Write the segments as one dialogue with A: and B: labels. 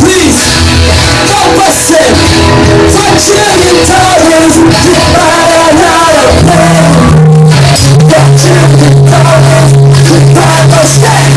A: Please help us sing. For trillion dollars, you buy another plane. For trillion dollars, you buy a stand.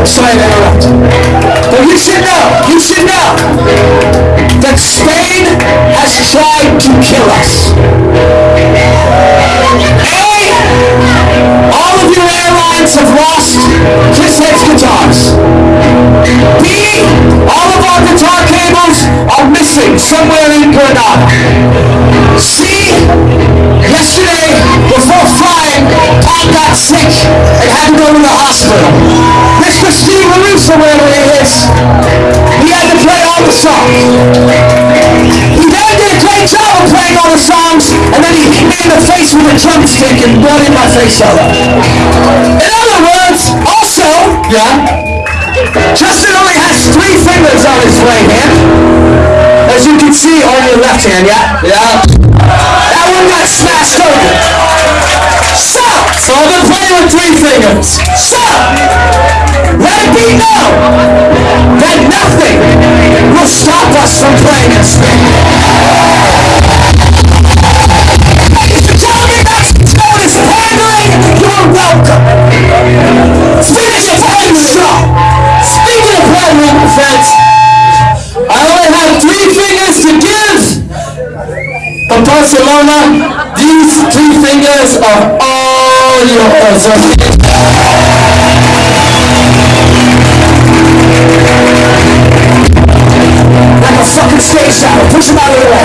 A: Interrupt. Interrupt. But you should know. You should know that Spain has tried to kill us. A, all of your airlines have lost Chris Head's guitars. B, all of our guitar cables are missing somewhere in Granada. C, yesterday, before flying, Tom got sick and had to go to the hospital. Mr. Steve LaRusso, wherever he is, he had to play all the songs. He then did a great job of playing all the songs, and then he hit me in the face with a drumstick and bloodied my face up. In other words, also, yeah, Justin only has three fingers on his right hand. As you can see on your left hand, yeah? Yeah. That one got smashed over. So, so I've been playing with three fingers. So, Barcelona, these three fingers are all yours. Like a fucking stage shadow. Push him out of the way.